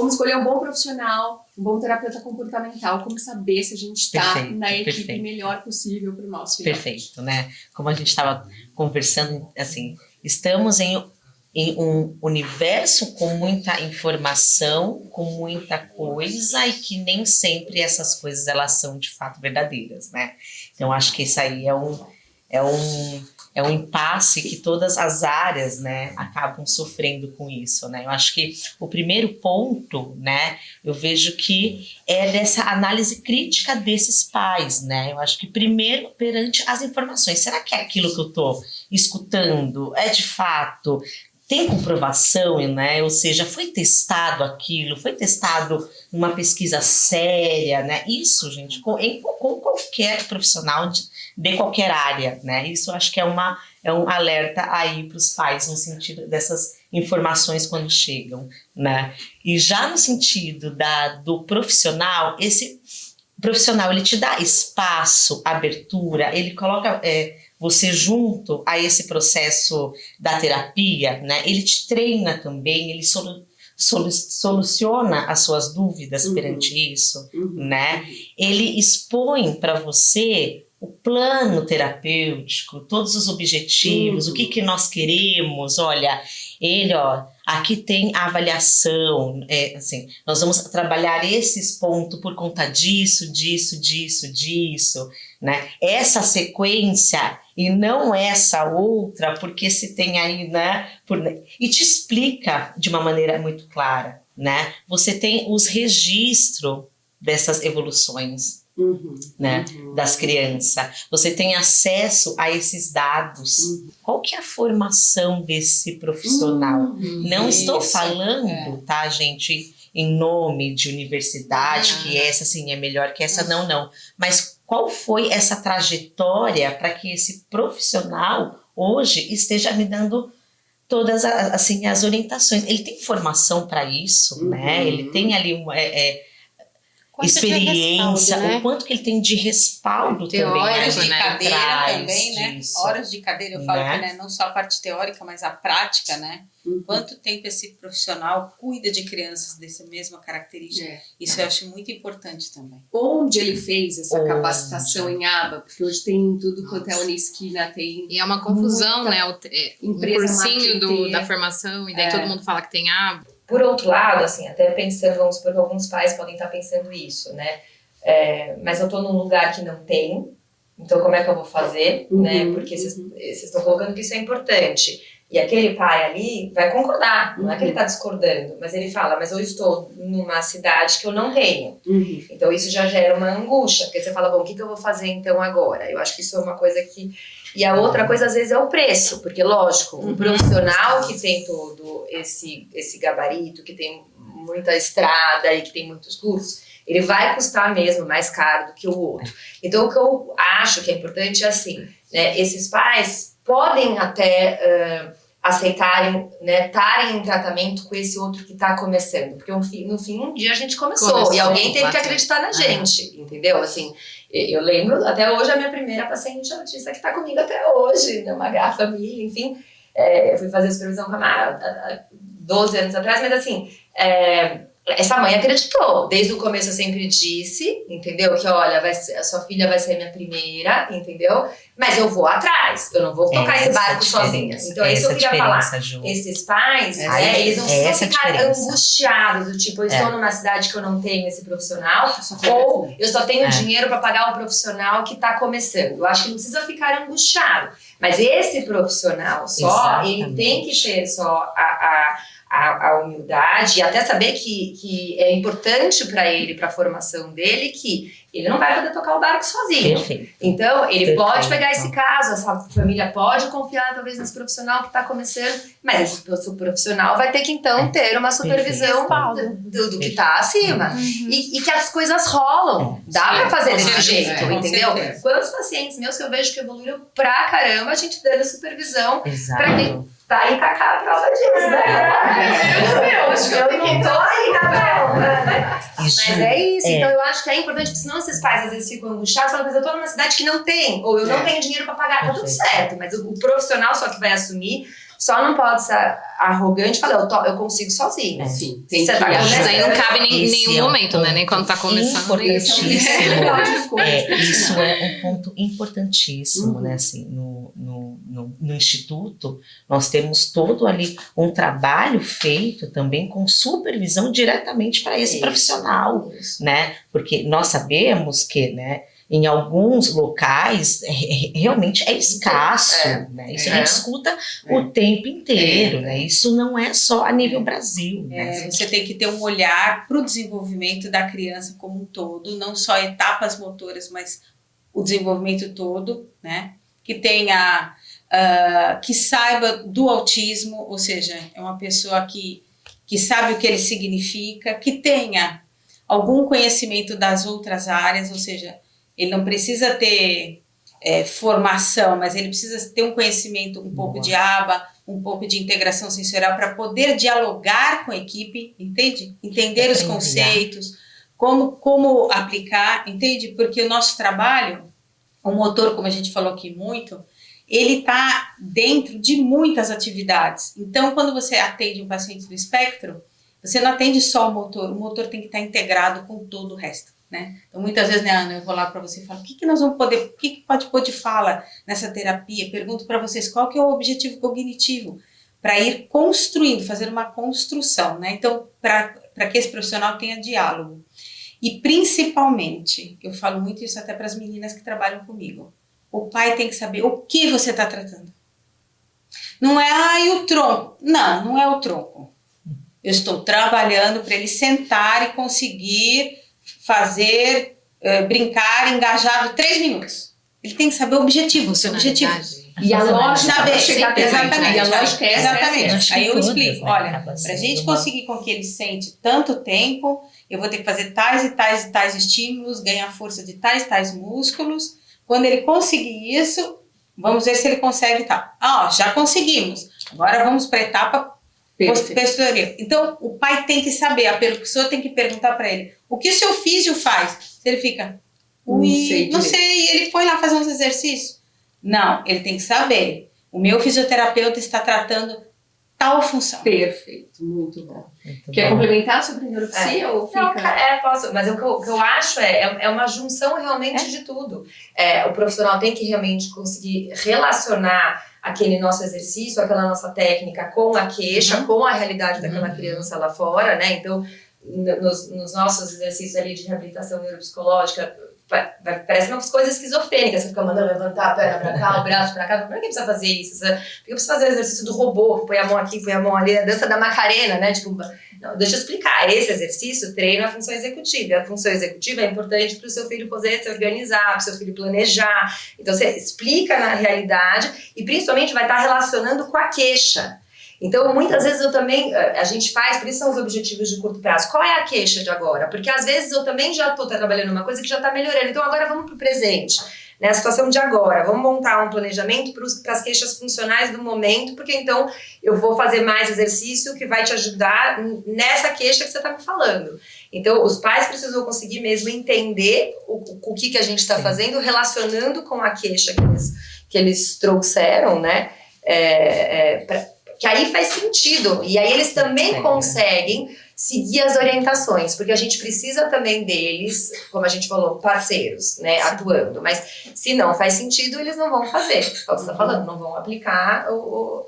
como escolher um bom profissional, um bom terapeuta comportamental, como saber se a gente está na equipe perfeito. melhor possível para o nosso filho. Perfeito, né? Como a gente estava conversando, assim, estamos em em um universo com muita informação, com muita coisa e que nem sempre essas coisas elas são de fato verdadeiras, né? Então acho que isso aí é um é um é um impasse que todas as áreas, né, acabam sofrendo com isso, né? Eu acho que o primeiro ponto, né, eu vejo que é dessa análise crítica desses pais, né? Eu acho que primeiro perante as informações, será que é aquilo que eu tô escutando é de fato tem comprovação, né? Ou seja, foi testado aquilo, foi testado uma pesquisa séria, né? Isso, gente, com, em, com qualquer profissional de, de, qualquer área, né? Isso acho que é, uma, é um alerta aí para os pais no sentido dessas informações quando chegam, né? E já no sentido da, do profissional, esse profissional ele te dá espaço, abertura, ele coloca é, você junto a esse processo da terapia, né, ele te treina também, ele solu soluciona as suas dúvidas uhum. perante isso, uhum. né? Ele expõe para você o plano terapêutico, todos os objetivos, uhum. o que, que nós queremos, olha, ele, ó, aqui tem a avaliação, é, assim, nós vamos trabalhar esses pontos por conta disso, disso, disso, disso, né? Essa sequência e não essa outra, porque se tem aí, né? Por, e te explica de uma maneira muito clara, né? Você tem os registros dessas evoluções, uhum, né? Uhum. Das crianças. Você tem acesso a esses dados. Uhum. Qual que é a formação desse profissional? Uhum. Não Isso. estou falando, é. tá, gente? Em nome de universidade, que essa sim é melhor que essa, não, não. Mas qual foi essa trajetória para que esse profissional hoje esteja me dando todas as, assim, as orientações. Ele tem formação para isso, uhum. né? Ele tem ali uma, é, é, experiência, respaldo, né? o quanto que ele tem de respaldo Teórico, também. Horas de né? cadeira também, né? Disso, Horas de cadeira, eu falo né? que né, não só a parte teórica, mas a prática, né? Uhum. Quanto tempo esse profissional cuida de crianças dessa mesma característica? É. Isso eu acho muito importante também. Onde ele fez essa Onde? capacitação em aba? Porque hoje tem tudo quanto é Unisquina, tem. E é uma confusão, né? O, é, o cursinho do, da formação, e daí é. todo mundo fala que tem aba. Por outro lado, assim, até pensando, vamos supor que alguns pais podem estar pensando isso, né? É, mas eu estou num lugar que não tem, então como é que eu vou fazer, uhum, né? Porque vocês uhum. estão colocando que isso é importante. E aquele pai ali vai concordar, não é que ele está discordando, mas ele fala, mas eu estou numa cidade que eu não tenho. Uhum. Então isso já gera uma angústia, porque você fala, bom, o que, que eu vou fazer então agora? Eu acho que isso é uma coisa que... E a outra coisa, às vezes, é o preço, porque, lógico, um uhum. profissional que tem todo esse, esse gabarito, que tem muita estrada e que tem muitos cursos, ele vai custar mesmo mais caro do que o outro. Então, o que eu acho que é importante é assim, né, esses pais podem até... Uh, aceitarem, né, estarem em tratamento com esse outro que está começando. Porque no fim, no fim, um dia a gente começou, começou e alguém teve que acreditar na gente, entendeu? Assim, eu lembro até hoje a minha primeira paciente autista que está comigo até hoje, né, uma garra família, enfim. É, eu fui fazer supervisão com a Mara há 12 anos atrás, mas assim, é, essa mãe acreditou. Desde o começo eu sempre disse, entendeu? Que olha, vai ser, a sua filha vai ser minha primeira, entendeu? Mas eu vou atrás, eu não vou tocar essa esse barco sozinha. Então, é isso que eu queria falar. Ju. Esses pais, né, eles não precisam ficar angustiados, do tipo, eu estou é. numa cidade que eu não tenho esse profissional, ou eu só tenho é. dinheiro para pagar o profissional que está começando. Eu acho que não precisa ficar angustiado. Mas esse profissional só, Exatamente. ele tem que ter só a, a a, a, humildade e até saber que, que é importante para ele, para a formação dele, que ele não vai poder tocar o barco sozinho. Perfeito. Então, ele Perfeito. pode pegar esse caso, essa família pode confiar talvez nesse profissional que está começando, mas esse profissional vai ter que então é. ter uma supervisão do, do, que está acima. Uhum. E, e, que as coisas rolam. Dá para fazer desse jeito, é, entendeu? Quantos pacientes meus que eu vejo que evoluíram pra caramba, a gente dando supervisão para quem tá aí pra cá a prova disso, né? Eu, acho que eu não tô aí na prova, né? Mas é isso. É. Então eu acho que é importante, porque senão esses pais às vezes ficam angustiados, falam, mas eu tô numa cidade que não tem, ou eu não é. tenho dinheiro pra pagar, tá tudo certo. Mas o, o profissional só que vai assumir só não pode ser arrogante e falar, eu, to, eu consigo sozinho. Sim, tem que... Tá isso aí não cabe em nenhum é um momento, né? Nem quando tá começando. Importantíssimo. é, isso é um ponto importantíssimo, uhum. né? Assim, no, no, no, no, Instituto, nós temos todo ali um trabalho feito também com supervisão diretamente para esse isso, profissional, isso. né? Porque nós sabemos que, né? Em alguns locais é, é, realmente é escasso, é, né? Isso é. a gente escuta é. o tempo inteiro, é. né? Isso não é só a nível Brasil. Né? Você tem que ter um olhar para o desenvolvimento da criança como um todo, não só etapas motoras, mas o desenvolvimento todo, né? Que tenha, uh, que saiba do autismo, ou seja, é uma pessoa que, que sabe o que ele significa, que tenha algum conhecimento das outras áreas, ou seja, ele não precisa ter é, formação, mas ele precisa ter um conhecimento um pouco Boa. de aba, um pouco de integração sensorial para poder dialogar com a equipe, entende? Entender os conceitos, como, como aplicar, entende? Porque o nosso trabalho, o motor, como a gente falou aqui muito, ele está dentro de muitas atividades. Então, quando você atende um paciente do espectro, você não atende só o motor, o motor tem que estar tá integrado com todo o resto. Né? Então, muitas vezes, né, Ana, eu vou lá para você e falo, o que, que nós vamos poder, o que, que pode pôr de fala nessa terapia? Pergunto para vocês qual que é o objetivo cognitivo para ir construindo, fazer uma construção, né? Então, para que esse profissional tenha diálogo. E principalmente, eu falo muito isso até para as meninas que trabalham comigo, o pai tem que saber o que você está tratando. Não é, e o tronco? Não, não é o tronco. Eu estou trabalhando para ele sentar e conseguir fazer, uh, brincar engajado três minutos. Ele tem que saber o objetivo, o seu objetivo. E a lógica saber, chegar sim, exatamente, e a lógica é exatamente. Aí eu explico, né? olha, para a gente conseguir com que ele sente tanto tempo, eu vou ter que fazer tais e tais e tais estímulos, ganhar força de tais e tais músculos. Quando ele conseguir isso, vamos ver se ele consegue tal. Ah, ó, já conseguimos. Agora vamos para a etapa posterior. Então, o pai tem que saber, a pessoa tem que perguntar para ele, o que o seu físio faz? Se ele fica, ui, não sei, não sei, ele foi lá fazer uns exercícios. Não, ele tem que saber. O meu fisioterapeuta está tratando tal função. Perfeito, muito bom. Muito Quer bom. complementar sobre neuropsia é. ou fica? Não, é, posso, mas o que eu, o que eu acho é, é, é uma junção realmente é? de tudo. É, o profissional tem que realmente conseguir relacionar aquele nosso exercício, aquela nossa técnica com a queixa, uhum. com a realidade daquela uhum. criança lá fora, né? Então, nos, nos, nossos exercícios ali de reabilitação neuropsicológica, parece umas coisas esquizofrênicas, você fica mandando levantar a perna pra cá, o braço pra cá, por que precisa fazer isso? Porque precisa fazer o exercício do robô, que põe a mão aqui, põe a mão ali, a dança da Macarena, né? Tipo, não, deixa eu explicar, esse exercício treina a função executiva, e a função executiva é importante para o seu filho poder se organizar, para o seu filho planejar, então você explica na realidade e principalmente vai estar relacionando com a queixa, então, muitas vezes eu também, eh, a gente faz, por isso são os objetivos de curto prazo. Qual é a queixa de agora? Porque às vezes eu também já estou trabalhando uma coisa que já está melhorando. Então, agora vamos para o presente, né? A situação de agora. Vamos montar um planejamento para as queixas funcionais do momento, porque então eu vou fazer mais exercício que vai te ajudar nessa queixa que você está me falando. Então, os pais precisam conseguir mesmo entender o, o que, que a gente está fazendo, relacionando com a queixa que eles, que eles trouxeram, né? É, é, pra, que aí faz sentido. E aí eles também conseguem seguir as orientações, porque a gente precisa também deles, como a gente falou, parceiros, né, atuando. Mas se não faz sentido, eles não vão fazer. É o que você está falando, não vão aplicar o, o,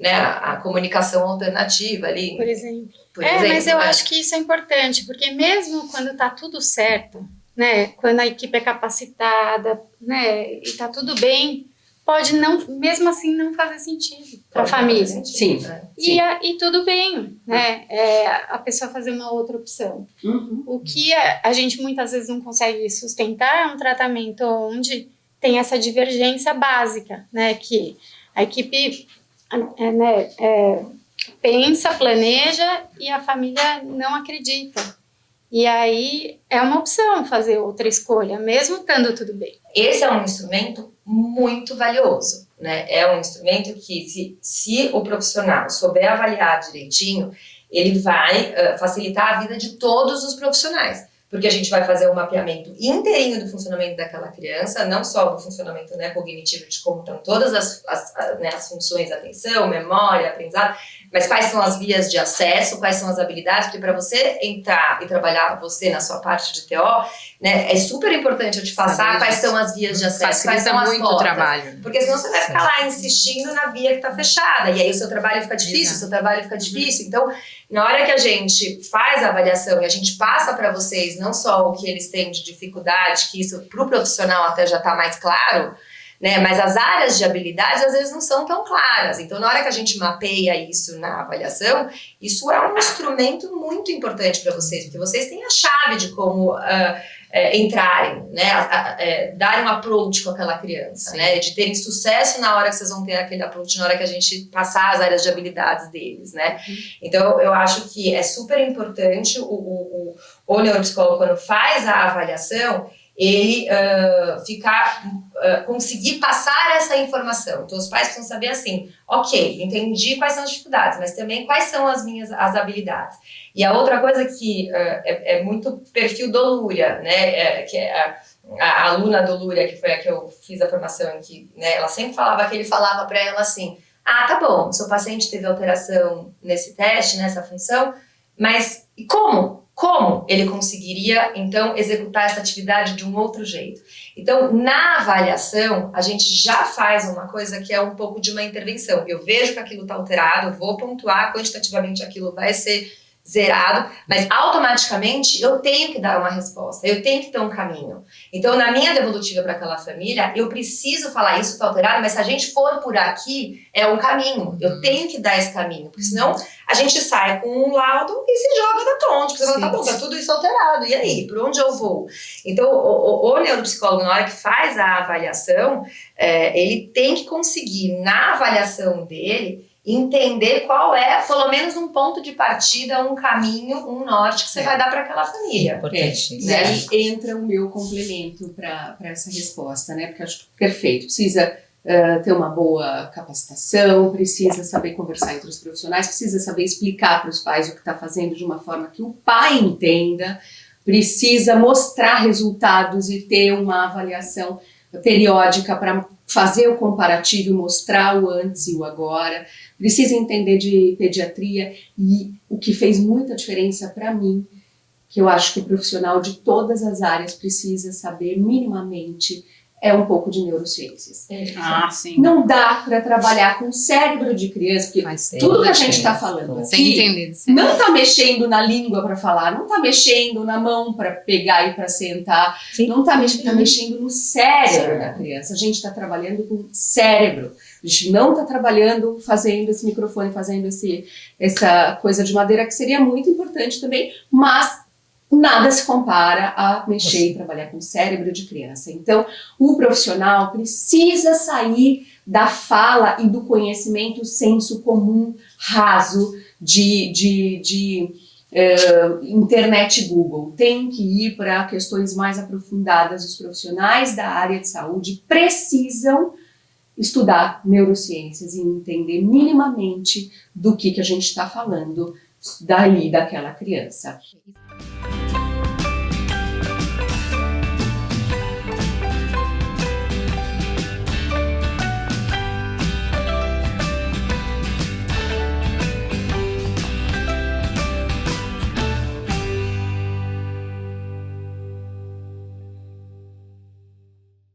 né, a comunicação alternativa ali. Por exemplo. Por é, exemplo, mas eu né? acho que isso é importante, porque mesmo quando está tudo certo, né, quando a equipe é capacitada, né, e está tudo bem, pode não, mesmo assim, não fazer sentido para a família. Sentido, sim. Né? E, a, e tudo bem, né? É, a pessoa fazer uma outra opção. Uhum. O que a, a, gente muitas vezes não consegue sustentar é um tratamento onde tem essa divergência básica, né? Que a equipe é, né, é, pensa, planeja e a família não acredita. E aí é uma opção fazer outra escolha, mesmo estando tudo bem. Esse é um instrumento muito valioso, né? É um instrumento que, se, se o profissional souber avaliar direitinho, ele vai uh, facilitar a vida de todos os profissionais. Porque a gente vai fazer um mapeamento inteirinho do funcionamento daquela criança, não só do funcionamento né, cognitivo, de como estão todas as, as, né, as funções, atenção, memória, aprendizado, mas quais são as vias de acesso, quais são as habilidades, porque para você entrar e trabalhar você na sua parte de TO, né, é super importante eu te passar quais são as vias de acesso, quais são as muito trabalho. Porque senão você vai ficar lá insistindo na via que está fechada, e aí o seu trabalho fica difícil, o seu trabalho fica difícil. Então, na hora que a gente faz a avaliação e a gente passa para vocês não só o que eles têm de dificuldade, que isso para o profissional até já está mais claro, né? Mas as áreas de habilidades às vezes não são tão claras. Então, na hora que a gente mapeia isso na avaliação, isso é um instrumento muito importante para vocês, porque vocês têm a chave de como uh, é, entrarem, né? é, darem um approach com aquela criança, Sim. né? De terem sucesso na hora que vocês vão ter aquele approach, na hora que a gente passar as áreas de habilidades deles, né? Uhum. Então, eu acho que é super importante o, o, o, o neuropsicólogo, quando faz a avaliação, ele uh, ficar, uh, conseguir passar essa informação. Então, os pais precisam saber assim, ok, entendi quais são as dificuldades, mas também quais são as minhas as habilidades. E a outra coisa que uh, é, é, muito perfil do Lúria, né, é, que é a, a, aluna do Lúria, que foi a que eu fiz a formação, que né, ela sempre falava que ele falava para ela assim, ah, tá bom, seu paciente teve alteração nesse teste, nessa função, mas e como? Como ele conseguiria, então, executar essa atividade de um outro jeito? Então, na avaliação, a gente já faz uma coisa que é um pouco de uma intervenção. Eu vejo que aquilo está alterado, vou pontuar quantitativamente aquilo vai ser zerado, mas automaticamente eu tenho que dar uma resposta, eu tenho que ter um caminho. Então, na minha devolutiva para aquela família, eu preciso falar isso está alterado, mas se a gente for por aqui, é um caminho. Eu uhum. tenho que dar esse caminho, porque senão a gente sai com um laudo e se joga na tonte, porque você fala, tá bom, tá tudo isso alterado, e aí, por onde eu vou? Então, o, o, o neuropsicólogo, na hora que faz a avaliação, é, ele tem que conseguir, na avaliação dele, entender qual é, pelo menos um ponto de partida, um caminho, um norte que você é. vai dar para aquela família. É, e aí entra o meu complemento para essa resposta, né? Porque acho perfeito. Precisa uh, ter uma boa capacitação, precisa saber conversar entre os profissionais, precisa saber explicar para os pais o que está fazendo de uma forma que o pai entenda, precisa mostrar resultados e ter uma avaliação periódica para fazer o comparativo mostrar o antes e o agora, precisa entender de pediatria e o que fez muita diferença para mim, que eu acho que o profissional de todas as áreas precisa saber minimamente é um pouco de neurociências. É. Ah, sim. Não dá para trabalhar com o cérebro de criança, porque tudo que a gente está falando aqui não está mexendo na língua para falar, não está mexendo na mão para pegar e para sentar, sim. não está mexendo, tá mexendo no cérebro da criança. A gente está trabalhando com cérebro. A gente não está trabalhando fazendo esse microfone, fazendo esse, essa coisa de madeira que seria muito importante também, mas nada se compara a mexer e trabalhar com o cérebro de criança. Então, o profissional precisa sair da fala e do conhecimento senso comum raso de, de, de uh, internet Google. Tem que ir para questões mais aprofundadas. Os profissionais da área de saúde precisam estudar neurociências e entender minimamente do que, que a gente está falando dali, daquela criança.